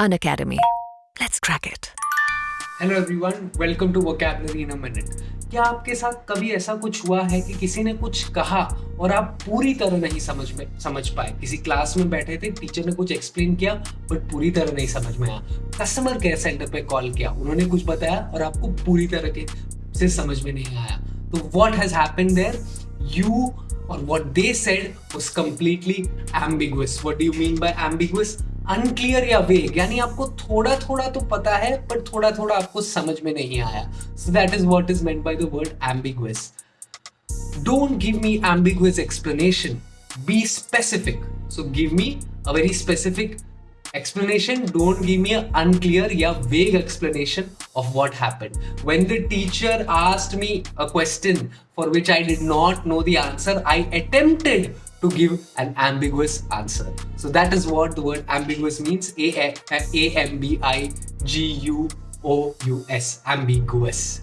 An Academy. Let's crack it. Hello everyone welcome to vocabulary in a minute क्या आपके साथ कभी ऐसा कुछ हुआ है कि किसी ने कुछ कहा और आप पूरी तरह नहीं समझ में, समझ पाए? किसी क्लास में बैठे थे टीचर ने कुछ एक्सप्लेन किया बट पूरी तरह नहीं समझ में आया। कस्टमर केयर सेंटर पे कॉल किया, उन्होंने कुछ बताया और आपको पूरी तरह के से समझ में नहीं आया। तो what has happened there you और what they said was completely ambiguous what do you mean by ambiguous unclear या वेग यानी आपको थोड़ा थोड़ा तो पता है पर थोड़ा थोड़ा आपको समझ में नहीं आया so that is what is meant by the word ambiguous don't give me ambiguous explanation be specific so give me a very specific don't give me an unclear yeah vague explanation of what happened when the teacher asked me a question for which i did not know the answer i attempted to give an ambiguous answer. So that is what the word ambiguous means. A-M-B-I-G-U-O-U-S. Ambiguous.